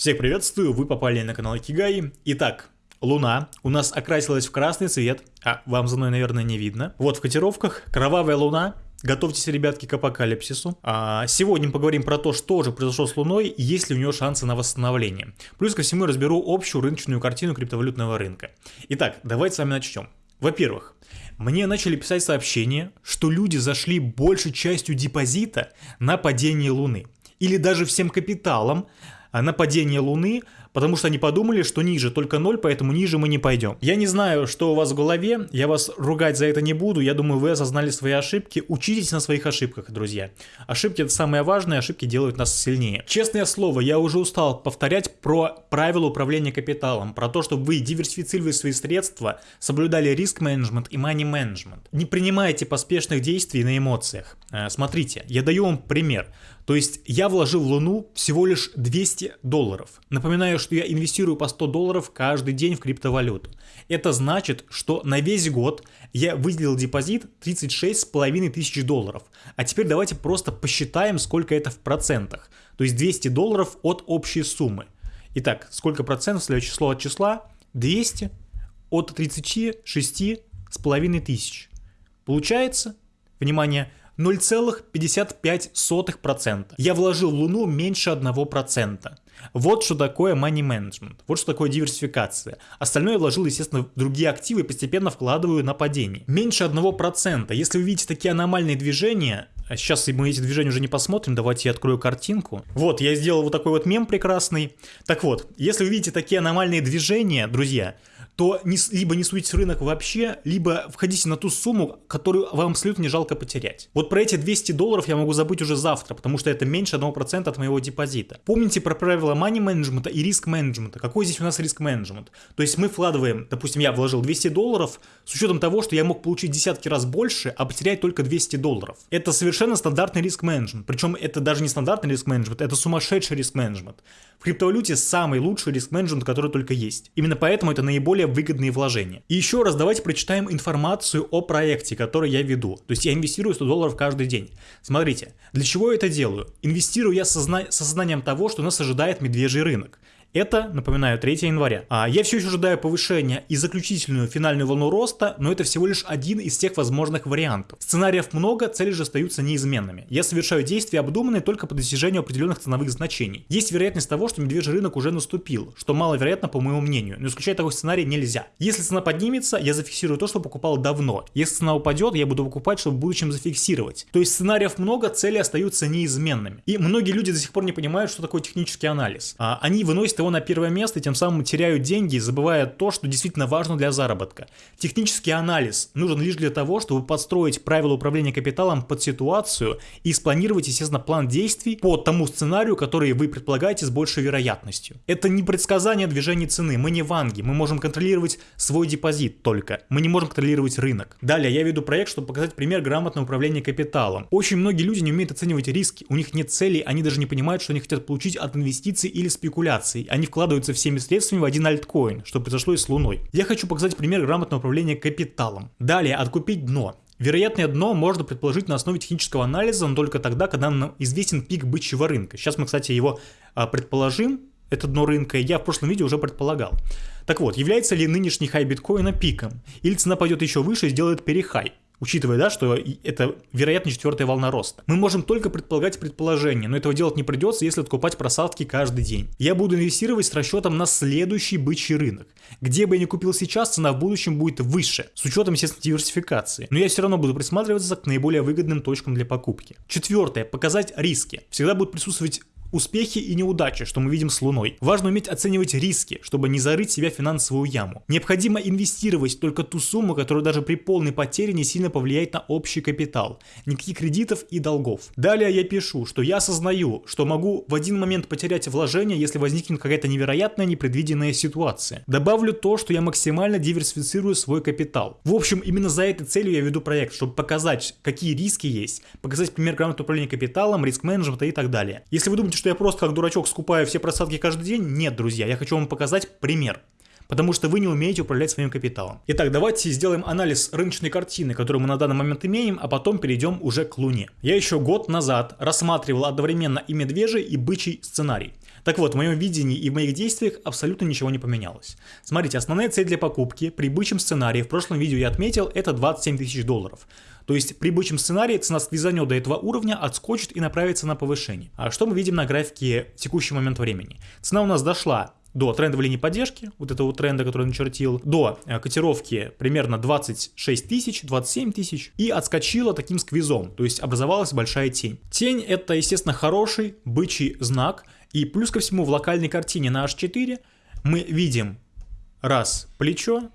Всех приветствую, вы попали на канал Кигай. Итак, Луна у нас окрасилась в красный цвет, а вам за мной, наверное, не видно. Вот в котировках кровавая Луна, Готовьтесь, ребятки, к апокалипсису. А сегодня мы поговорим про то, что же произошло с Луной и есть ли у нее шансы на восстановление. Плюс ко всему разберу общую рыночную картину криптовалютного рынка. Итак, давайте с вами начнем. Во-первых, мне начали писать сообщения, что люди зашли большей частью депозита на падение Луны. Или даже всем капиталом на падение Луны, потому что они подумали, что ниже только 0, поэтому ниже мы не пойдем. Я не знаю, что у вас в голове, я вас ругать за это не буду, я думаю, вы осознали свои ошибки, учитесь на своих ошибках, друзья. Ошибки это самое важное, ошибки делают нас сильнее. Честное слово, я уже устал повторять про правила управления капиталом, про то, чтобы вы диверсифицировали свои средства, соблюдали риск-менеджмент и money-менеджмент. Не принимайте поспешных действий на эмоциях. Э, смотрите, я даю вам пример. То есть я вложил в Луну всего лишь 200 долларов. Напоминаю, что я инвестирую по 100 долларов каждый день в криптовалюту. Это значит, что на весь год я выделил депозит 36,5 тысяч долларов. А теперь давайте просто посчитаем, сколько это в процентах. То есть 200 долларов от общей суммы. Итак, сколько процентов, следующее число от числа? 200 от 36,5 тысяч. Получается, внимание, 0,55%. Я вложил в Луну меньше 1%. Вот что такое money management, вот что такое диверсификация. Остальное я вложил, естественно, в другие активы и постепенно вкладываю на падение. Меньше 1%. Если вы видите такие аномальные движения, а сейчас мы эти движения уже не посмотрим, давайте я открою картинку. Вот, я сделал вот такой вот мем прекрасный. Так вот, если вы видите такие аномальные движения, друзья, то не, либо не суетите в рынок вообще, либо входите на ту сумму, которую вам абсолютно не жалко потерять. Вот про эти 200 долларов я могу забыть уже завтра, потому что это меньше 1% от моего депозита. Помните про правила money менеджмента и риск менеджмента. Какой здесь у нас риск менеджмент? То есть мы вкладываем, допустим, я вложил 200 долларов с учетом того, что я мог получить десятки раз больше, а потерять только 200 долларов. Это совершенно стандартный риск менеджмент. Причем это даже не стандартный риск менеджмент, это сумасшедший риск менеджмент. В криптовалюте самый лучший риск менеджмент, который только есть. Именно поэтому это наиболее выгодные вложения. И еще раз давайте прочитаем информацию о проекте, который я веду. То есть я инвестирую 100 долларов каждый день. Смотрите, для чего я это делаю? Инвестирую я со сознанием того, что нас ожидает медвежий рынок. Это, напоминаю, 3 января. А я все еще ожидаю повышения и заключительную финальную волну роста, но это всего лишь один из тех возможных вариантов. Сценариев много, цели же остаются неизменными. Я совершаю действия обдуманные только по достижению определенных ценовых значений. Есть вероятность того, что медвежий рынок уже наступил, что маловероятно по моему мнению, но исключать такой сценарий нельзя. Если цена поднимется, я зафиксирую то, что покупал давно. Если цена упадет, я буду покупать, чтобы в будущем зафиксировать. То есть сценариев много, цели остаются неизменными. И многие люди до сих пор не понимают, что такое технический анализ. А они выносят его на первое место, тем самым теряют деньги, забывая то, что действительно важно для заработка. Технический анализ нужен лишь для того, чтобы подстроить правила управления капиталом под ситуацию и спланировать, естественно, план действий по тому сценарию, который вы предполагаете с большей вероятностью. Это не предсказание движения цены, мы не ванги, мы можем контролировать свой депозит только, мы не можем контролировать рынок. Далее я веду проект, чтобы показать пример грамотного управления капиталом. Очень многие люди не умеют оценивать риски, у них нет целей, они даже не понимают, что они хотят получить от инвестиций или спекуляций. Они вкладываются всеми средствами в один альткоин, что произошло и с Луной. Я хочу показать пример грамотного управления капиталом. Далее, откупить дно. Вероятное дно можно предположить на основе технического анализа, но только тогда, когда нам известен пик бычьего рынка. Сейчас мы, кстати, его а, предположим, это дно рынка, я в прошлом видео уже предполагал. Так вот, является ли нынешний хай биткоина пиком? Или цена пойдет еще выше и сделает перехай? Учитывая, да, что это вероятно четвертая волна роста. Мы можем только предполагать предположения, но этого делать не придется, если откупать просадки каждый день. Я буду инвестировать с расчетом на следующий бычий рынок. Где бы я ни купил сейчас, цена в будущем будет выше, с учетом, естественно, диверсификации. Но я все равно буду присматриваться к наиболее выгодным точкам для покупки. Четвертое. Показать риски. Всегда будут присутствовать успехи и неудачи, что мы видим с Луной. Важно уметь оценивать риски, чтобы не зарыть себя в финансовую яму. Необходимо инвестировать только ту сумму, которая даже при полной потере не сильно повлияет на общий капитал. Никаких кредитов и долгов. Далее я пишу, что я осознаю, что могу в один момент потерять вложение, если возникнет какая-то невероятная непредвиденная ситуация. Добавлю то, что я максимально диверсифицирую свой капитал. В общем, именно за этой целью я веду проект, чтобы показать, какие риски есть, показать пример грамотного управления капиталом, риск-менеджмента и так далее. Если вы думаете, что я просто как дурачок скупаю все просадки каждый день? Нет, друзья, я хочу вам показать пример. Потому что вы не умеете управлять своим капиталом. Итак, давайте сделаем анализ рыночной картины, которую мы на данный момент имеем, а потом перейдем уже к Луне. Я еще год назад рассматривал одновременно и медвежий, и бычий сценарий. Так вот, в моем видении и в моих действиях абсолютно ничего не поменялось. Смотрите, основная цель для покупки при бычьем сценарии, в прошлом видео я отметил, это 27 тысяч долларов. То есть при бычьем сценарии цена сквизанет до этого уровня, отскочит и направится на повышение. А что мы видим на графике текущий момент времени? Цена у нас дошла до трендовой линии поддержки, вот этого тренда, который начертил, до э, котировки примерно 26 тысяч, 27 тысяч, и отскочила таким сквизом, то есть образовалась большая тень. Тень это, естественно, хороший бычий знак, и плюс ко всему в локальной картине на H4 мы видим раз плечо,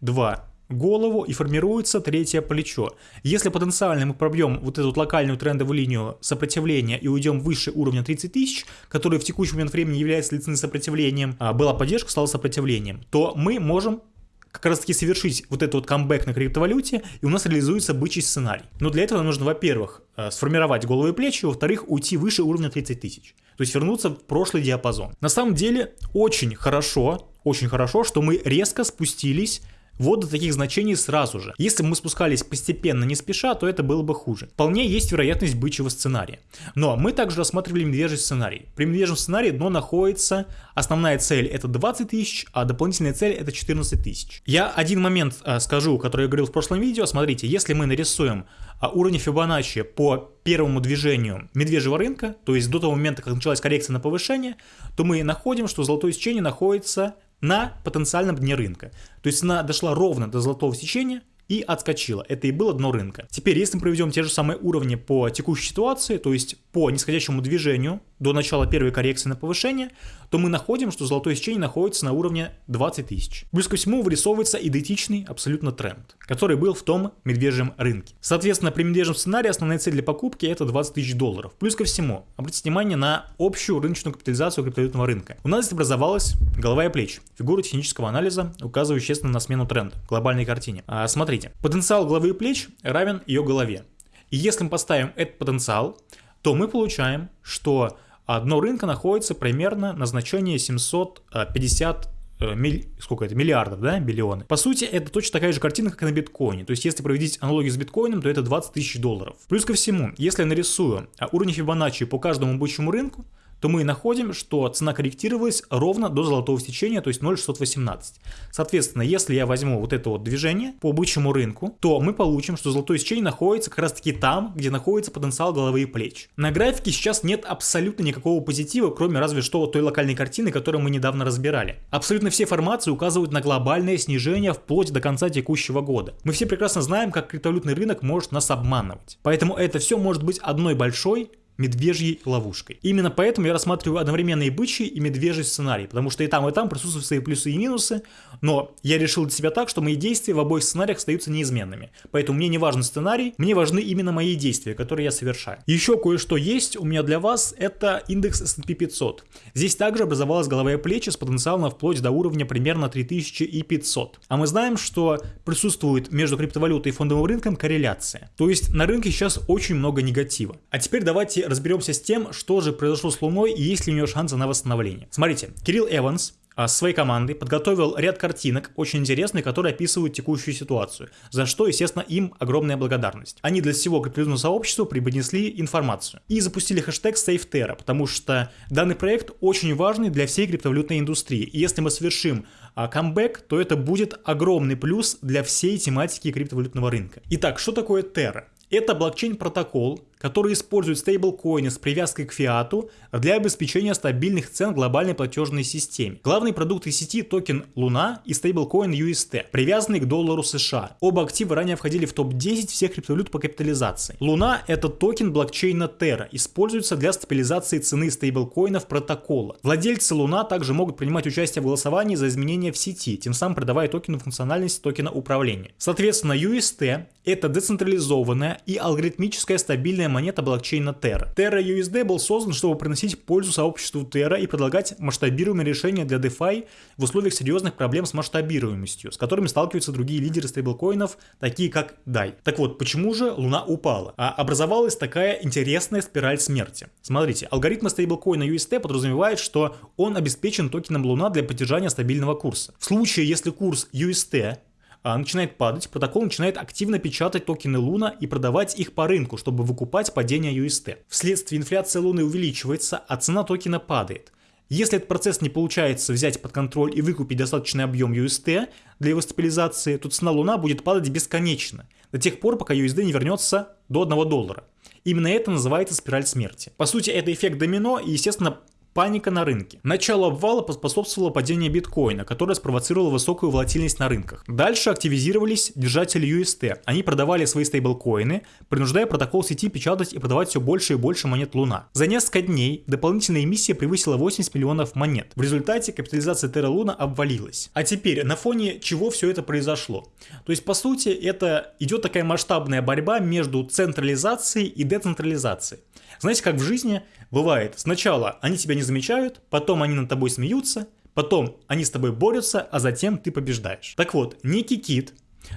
два голову и формируется третье плечо. Если потенциально мы пробьем вот эту вот локальную трендовую линию сопротивления и уйдем выше уровня 30 тысяч, который в текущий момент времени является лицензионным сопротивлением, а была поддержка, стала сопротивлением, то мы можем как раз таки совершить вот этот вот камбэк на криптовалюте, и у нас реализуется бычий сценарий. Но для этого нужно, во-первых, э, сформировать головы и плечи, во-вторых, уйти выше уровня 30 тысяч. То есть вернуться в прошлый диапазон. На самом деле, очень хорошо, очень хорошо, что мы резко спустились вот до таких значений сразу же. Если бы мы спускались постепенно, не спеша, то это было бы хуже. Вполне есть вероятность бычьего сценария. Но мы также рассматривали медвежий сценарий. При медвежьем сценарии дно находится, основная цель это 20 тысяч, а дополнительная цель это 14 тысяч. Я один момент а, скажу, который я говорил в прошлом видео. Смотрите, если мы нарисуем а, уровень Фибоначчи по первому движению медвежьего рынка, то есть до того момента, как началась коррекция на повышение, то мы находим, что золотое сечение находится на потенциальном дне рынка. То есть она дошла ровно до золотого сечения и отскочила. Это и было дно рынка. Теперь, если мы проведем те же самые уровни по текущей ситуации, то есть по нисходящему движению до начала первой коррекции на повышение, то мы находим, что золотое сечение находится на уровне 20 тысяч. Плюс ко всему вырисовывается идентичный абсолютно тренд, который был в том медвежьем рынке. Соответственно, при медвежьем сценарии основная цель для покупки это 20 тысяч долларов. Плюс ко всему, обратите внимание на общую рыночную капитализацию криптовалютного рынка. У нас здесь образовалась голова и плечи, фигура технического анализа, указывающая, на смену тренда, глобальной картине. А, смотрите, потенциал головы и плеч равен ее голове. И если мы поставим этот потенциал, то мы получаем, что дно рынка находится примерно на значении 750 э, миль, сколько это, миллиардов, да, биллионы. По сути, это точно такая же картина, как и на биткоине. То есть, если проводить аналогию с биткоином, то это 20 тысяч долларов. Плюс ко всему, если я нарисую а, уровень Фибоначчи по каждому бычьему рынку, то мы находим, что цена корректировалась ровно до золотого сечения, то есть 0,618. Соответственно, если я возьму вот это вот движение по бычьему рынку, то мы получим, что золотое сечение находится как раз таки там, где находится потенциал головы и плеч. На графике сейчас нет абсолютно никакого позитива, кроме разве что той локальной картины, которую мы недавно разбирали. Абсолютно все формации указывают на глобальное снижение вплоть до конца текущего года. Мы все прекрасно знаем, как криптовалютный рынок может нас обманывать. Поэтому это все может быть одной большой медвежьей ловушкой. Именно поэтому я рассматриваю одновременно и бычий, и медвежий сценарий, потому что и там, и там присутствуют свои плюсы и минусы, но я решил для себя так, что мои действия в обоих сценариях остаются неизменными. Поэтому мне не важен сценарий, мне важны именно мои действия, которые я совершаю. Еще кое-что есть у меня для вас, это индекс S&P 500. Здесь также образовалась головая плечи с потенциалом вплоть до уровня примерно 3500. А мы знаем, что присутствует между криптовалютой и фондовым рынком корреляция. То есть на рынке сейчас очень много негатива. А теперь давайте разберемся с тем, что же произошло с Луной и есть ли у нее шансы на восстановление. Смотрите, Кирилл Эванс а, своей командой подготовил ряд картинок, очень интересных, которые описывают текущую ситуацию, за что, естественно, им огромная благодарность. Они для всего криптовалютного сообщества преподнесли информацию и запустили хэштег SafeTerra, потому что данный проект очень важный для всей криптовалютной индустрии. И если мы совершим а, камбэк, то это будет огромный плюс для всей тематики криптовалютного рынка. Итак, что такое Terra? Это блокчейн-протокол, который использует стейблкоины с привязкой к фиату для обеспечения стабильных цен глобальной платежной системе. Главные продукты сети токен Луна и стейблкоин UST, привязанный к доллару США. Оба актива ранее входили в топ-10 всех криптовалют по капитализации. Луна это токен блокчейна Terra, используется для стабилизации цены стейблкоинов протокола. Владельцы Луна также могут принимать участие в голосовании за изменения в сети, тем самым придавая токену функциональность токена управления. Соответственно, UST это децентрализованная и алгоритмическая стабильная монета блокчейна Terra. Terra USD был создан, чтобы приносить пользу сообществу Terra и предлагать масштабируемые решения для DeFi в условиях серьезных проблем с масштабируемостью, с которыми сталкиваются другие лидеры стейблкоинов, такие как DAI. Так вот, почему же Луна упала? А образовалась такая интересная спираль смерти. Смотрите, алгоритм стейблкоина UST подразумевает, что он обеспечен токеном Луна для поддержания стабильного курса. В случае, если курс UST начинает падать, протокол начинает активно печатать токены Луна и продавать их по рынку, чтобы выкупать падение UST. Вследствие инфляция Луны увеличивается, а цена токена падает. Если этот процесс не получается взять под контроль и выкупить достаточный объем UST для его стабилизации, то цена Луна будет падать бесконечно, до тех пор, пока USD не вернется до 1 доллара. Именно это называется спираль смерти. По сути, это эффект домино, и, естественно, Паника на рынке. Начало обвала поспособствовало падению биткоина, которое спровоцировало высокую волатильность на рынках. Дальше активизировались держатели UST. Они продавали свои стейблкоины, принуждая протокол сети печатать и продавать все больше и больше монет Луна. За несколько дней дополнительная эмиссия превысила 80 миллионов монет. В результате капитализация Terra Luna обвалилась. А теперь, на фоне чего все это произошло? То есть, по сути, это идет такая масштабная борьба между централизацией и децентрализацией. Знаете, как в жизни бывает, сначала они тебя не замечают, потом они над тобой смеются, потом они с тобой борются, а затем ты побеждаешь. Так вот, некий кит,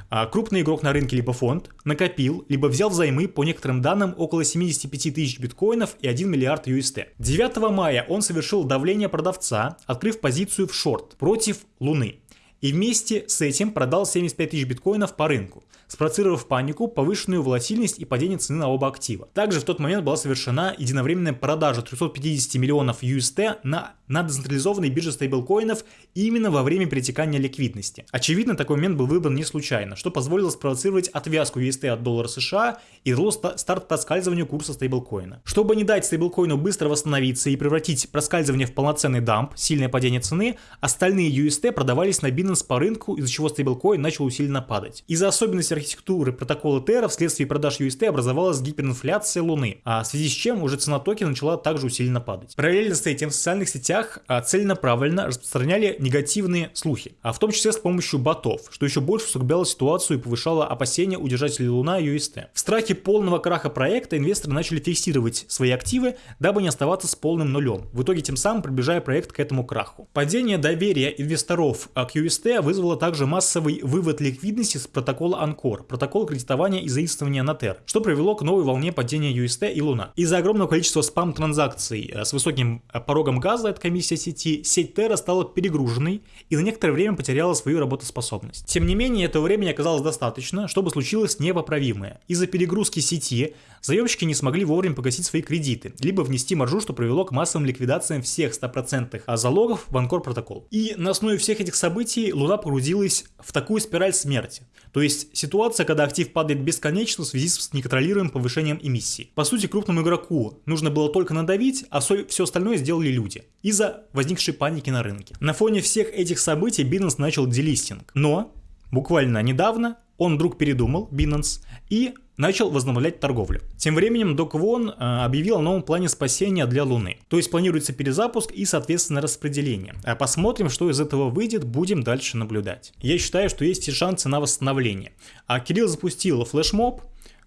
а, крупный игрок на рынке либо фонд, накопил, либо взял взаймы по некоторым данным около 75 тысяч биткоинов и 1 миллиард UST. 9 мая он совершил давление продавца, открыв позицию в шорт против Луны. И вместе с этим продал 75 тысяч биткоинов по рынку спровоцировав панику, повышенную волатильность и падение цены на оба актива. Также в тот момент была совершена единовременная продажа 350 миллионов UST на, на децентрализованной бирже стейблкоинов именно во время перетекания ликвидности. Очевидно, такой момент был выбран не случайно, что позволило спровоцировать отвязку UST от доллара США и дало старт проскальзыванию курса стейблкоина. Чтобы не дать стейблкоину быстро восстановиться и превратить проскальзывание в полноценный дамп, сильное падение цены, остальные UST продавались на Binance по рынку, из-за чего стейблкоин начал усиленно падать. Из-за особенностей архитектуры протокола Terra вследствие продаж UST образовалась гиперинфляция Луны, а в связи с чем уже цена токена начала также усиленно падать. Параллельно с этим в социальных сетях а, целенаправленно распространяли негативные слухи, а в том числе с помощью ботов, что еще больше усугубляло ситуацию и повышало опасения у держателей Луна и UST. В страхе полного краха проекта инвесторы начали фиксировать свои активы, дабы не оставаться с полным нулем, в итоге тем самым приближая проект к этому краху. Падение доверия инвесторов к UST вызвало также массовый вывод ликвидности с протокола Анкор протокол кредитования и заимствования на Ter, что привело к новой волне падения UST и Луна. Из-за огромного количества спам-транзакций э, с высоким э, порогом газа от комиссии сети, сеть Terra стала перегруженной и на некоторое время потеряла свою работоспособность. Тем не менее, этого времени оказалось достаточно, чтобы случилось непоправимое. Из-за перегрузки сети заемщики не смогли вовремя погасить свои кредиты, либо внести маржу, что привело к массовым ликвидациям всех 100% залогов в Анкор протокол. И на основе всех этих событий Луна погрузилась в такую спираль смерти. То есть ситуация, когда актив падает бесконечно в связи с неконтролируемым повышением эмиссий. По сути, крупному игроку нужно было только надавить, а все остальное сделали люди. Из-за возникшей паники на рынке. На фоне всех этих событий Binance начал делистинг. Но буквально недавно он вдруг передумал, Binance, и начал возобновлять торговлю. Тем временем Док Вон э, объявил о новом плане спасения для Луны. То есть планируется перезапуск и, соответственно, распределение. А посмотрим, что из этого выйдет, будем дальше наблюдать. Я считаю, что есть и шансы на восстановление. А Кирилл запустил флешмоб,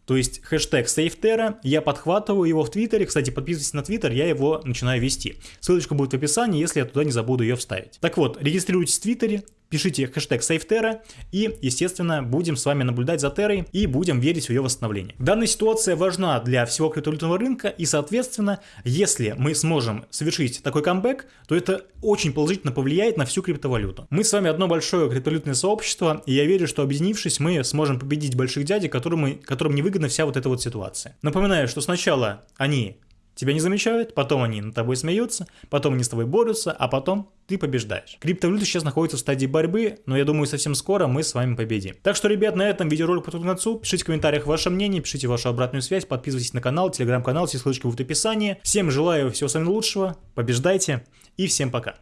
то есть хэштег SafeTerra, я подхватываю его в Твиттере, кстати, подписывайтесь на Твиттер, я его начинаю вести. Ссылочка будет в описании, если я туда не забуду ее вставить. Так вот, регистрируйтесь в Твиттере, пишите хэштег SafeTerra и, естественно, будем с вами наблюдать за Террой и будем верить в ее восстановление. Данная ситуация важна для всего криптовалютного рынка и, соответственно, если мы сможем совершить такой камбэк, то это очень положительно повлияет на всю криптовалюту. Мы с вами одно большое криптовалютное сообщество, и я верю, что объединившись, мы сможем победить больших дядей, которым, которым невыгодна вся вот эта вот ситуация. Напоминаю, что сначала они Тебя не замечают, потом они над тобой смеются, потом они с тобой борются, а потом ты побеждаешь. Криптовалюта сейчас находится в стадии борьбы, но я думаю, совсем скоро мы с вами победим. Так что, ребят, на этом видеоролик подходит к концу. Пишите в комментариях ваше мнение, пишите вашу обратную связь, подписывайтесь на канал, телеграм-канал, все ссылочки будут в описании. Всем желаю всего самого лучшего, побеждайте и всем пока.